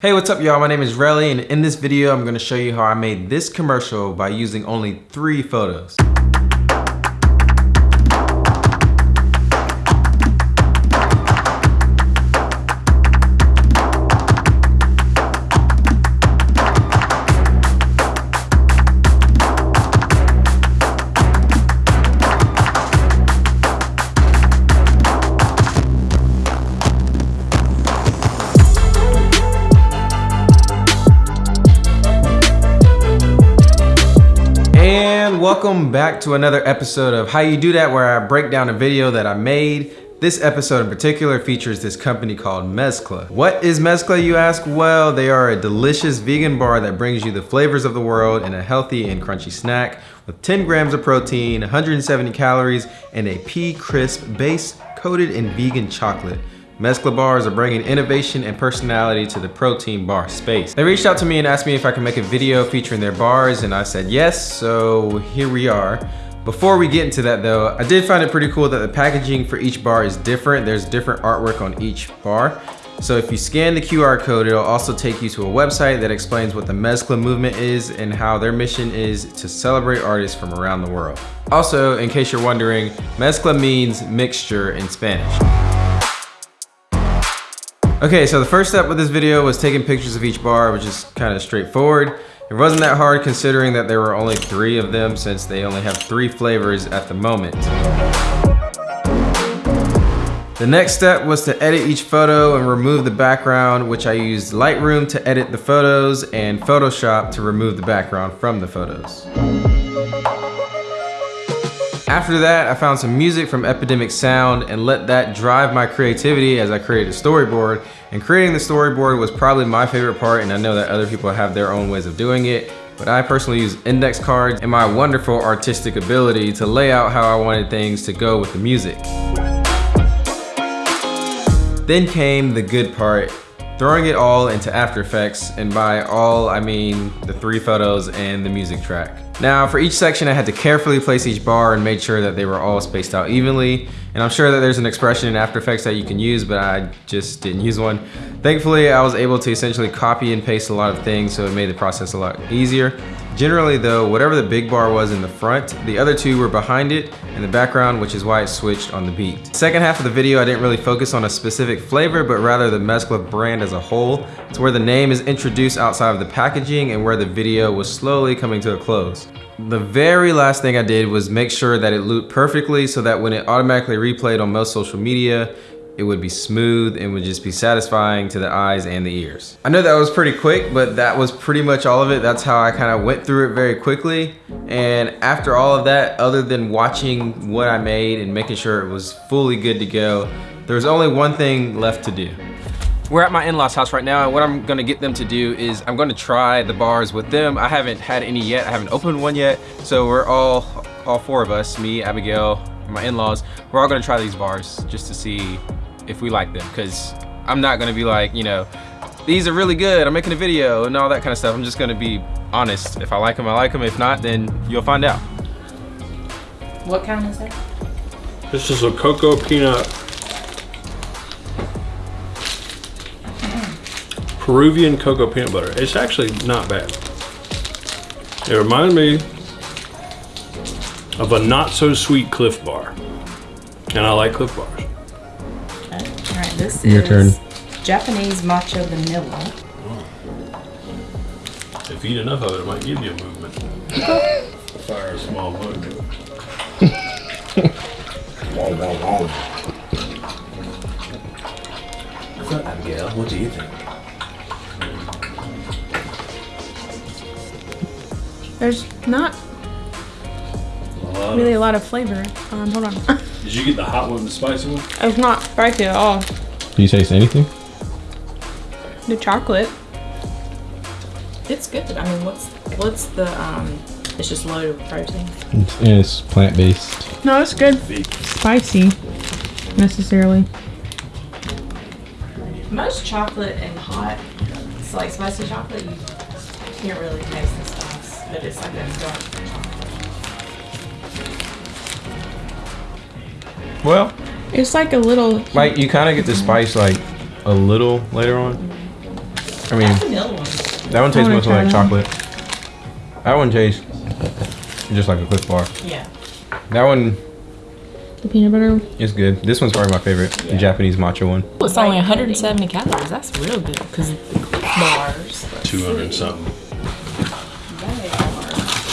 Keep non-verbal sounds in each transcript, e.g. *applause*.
Hey, what's up y'all? My name is Relly and in this video I'm going to show you how I made this commercial by using only three photos. And welcome back to another episode of How You Do That where I break down a video that I made. This episode in particular features this company called Mezcla. What is Mezcla you ask? Well, they are a delicious vegan bar that brings you the flavors of the world in a healthy and crunchy snack with 10 grams of protein, 170 calories, and a pea crisp base coated in vegan chocolate. Mezcla bars are bringing innovation and personality to the protein bar space. They reached out to me and asked me if I could make a video featuring their bars and I said yes, so here we are. Before we get into that though, I did find it pretty cool that the packaging for each bar is different. There's different artwork on each bar. So if you scan the QR code, it'll also take you to a website that explains what the Mezcla movement is and how their mission is to celebrate artists from around the world. Also, in case you're wondering, Mezcla means mixture in Spanish. Okay, so the first step with this video was taking pictures of each bar, which is kind of straightforward. It wasn't that hard considering that there were only three of them since they only have three flavors at the moment. The next step was to edit each photo and remove the background, which I used Lightroom to edit the photos and Photoshop to remove the background from the photos. After that, I found some music from Epidemic Sound and let that drive my creativity as I created a storyboard. And creating the storyboard was probably my favorite part and I know that other people have their own ways of doing it. But I personally use index cards and my wonderful artistic ability to lay out how I wanted things to go with the music. Then came the good part, throwing it all into After Effects, and by all I mean the three photos and the music track. Now for each section I had to carefully place each bar and made sure that they were all spaced out evenly. And I'm sure that there's an expression in After Effects that you can use, but I just didn't use one. Thankfully, I was able to essentially copy and paste a lot of things, so it made the process a lot easier. Generally though, whatever the big bar was in the front, the other two were behind it in the background, which is why it switched on the beat. Second half of the video, I didn't really focus on a specific flavor, but rather the Mezcla brand as a whole. It's where the name is introduced outside of the packaging and where the video was slowly coming to a close. The very last thing I did was make sure that it looped perfectly so that when it automatically replayed on most social media, it would be smooth and would just be satisfying to the eyes and the ears. I know that was pretty quick, but that was pretty much all of it. That's how I kind of went through it very quickly. And after all of that, other than watching what I made and making sure it was fully good to go, there was only one thing left to do. We're at my in-laws house right now and what I'm gonna get them to do is I'm gonna try the bars with them. I haven't had any yet, I haven't opened one yet. So we're all, all four of us, me, Abigail, my in-laws, we're all gonna try these bars just to see if we like them because I'm not gonna be like, you know, these are really good, I'm making a video and all that kind of stuff. I'm just gonna be honest. If I like them, I like them. If not, then you'll find out. What kind is that? This is a cocoa peanut Peruvian cocoa peanut butter. It's actually not bad. It reminded me of a not so sweet Clif Bar. And I like Clif Bars. All right, this Your is turn. Japanese matcha vanilla. Oh. If you eat enough of it, it might give you a movement. Fire a small movement. What's up, Abigail? What do you think? There's not really a lot of flavor. Um, hold on. *laughs* Did you get the hot one, the spicy one? it's not spicy at all. Do you taste anything? The chocolate. It's good. I mean, what's what's the um? It's just loaded with protein. It's plant-based. No, it's good. Spicy. Necessarily. Most chocolate and hot, it's like spicy chocolate. You can't really taste the spice, but it's like a dark chocolate. Well, It's like a little. like you kind of get the spice like a little later on. I mean, That one. that one tastes wanna mostly like that. chocolate. That one tastes just like a Clif Bar. Yeah. That one The peanut butter. It's good. This one's probably my favorite, the Japanese matcha one. It's only 170 calories. That's real good. Cause Bars. 200 something.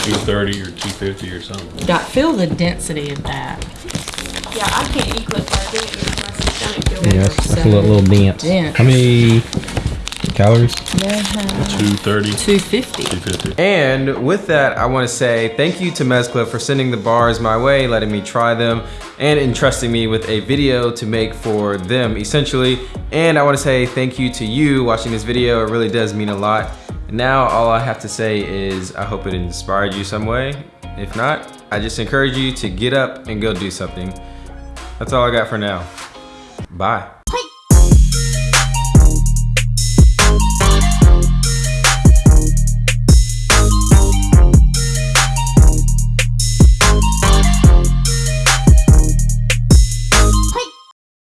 230 or 250 or something. got feel the density of that. Yeah, I can't eat Clif Bar. I can't eat my stomach feel Yeah, that's, that's a little, little dance. Dense. How many calories? 230, 250. 250. And with that, I want to say thank you to Mezcla for sending the bars my way, letting me try them, and entrusting me with a video to make for them, essentially. And I want to say thank you to you watching this video. It really does mean a lot. Now all I have to say is I hope it inspired you some way. If not, I just encourage you to get up and go do something. That's all I got for now. Bye.